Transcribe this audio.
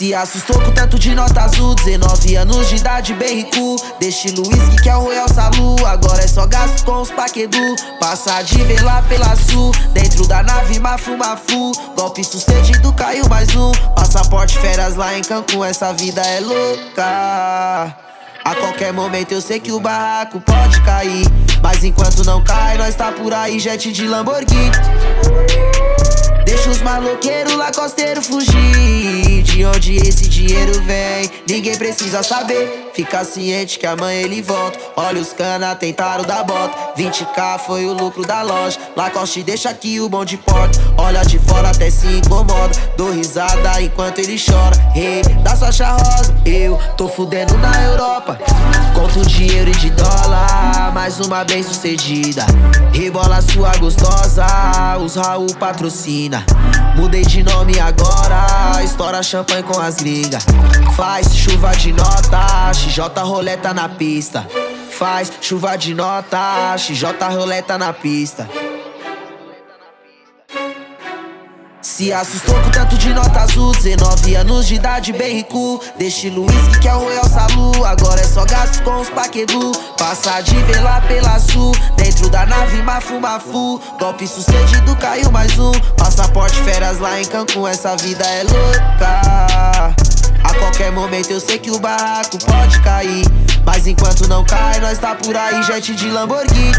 Se assustou com tanto de nota azul 19 anos de idade, bem rico. Destino whisky que é o Royal Salu Agora é só gasto com os paquedu. Passa de vela pela sul Dentro da nave, mafu, mafu. Golpe sucedido, caiu mais um. Passaporte, férias lá em Cancún Essa vida é louca. A qualquer momento eu sei que o barraco pode cair. Mas enquanto não cai, nós tá por aí, jet de Lamborghini. Deixa os maloqueiros lá costeiro fugir De onde esse dinheiro vem, ninguém precisa saber. Fica ciente que amanhã ele volta. Olha os cana, tentaram dar bota. 20k foi o lucro da loja. Lacoste deixa aqui o bom de porta. Olha de fora até se incomoda. Dou risada enquanto ele chora. Rei hey, da sua rosa Eu tô fudendo na Europa. Conto dinheiro e de dólar. Mais uma bem sucedida Rebola sua gostosa Raul patrocina. Mudei de nome agora Estoura champanhe com as ligas. Faz chuva de nota XJ roleta na pista. Faz chuva de nota XJ roleta na pista Se assustou com tanto de nota azul 19 anos de idade, bem rico. Destino whisky que é o Royal Salu. Agora é só gasto com os paquedu. Passa de vela pela sul Dentro da nave, mafu, mafu. Golpe sucedido, caiu mais um. Passaporte, férias lá em Cancún. Essa vida é louca. A qualquer momento eu sei que o barraco pode cair. Mas enquanto não cai, nós tá por aí Jet de Lamborghini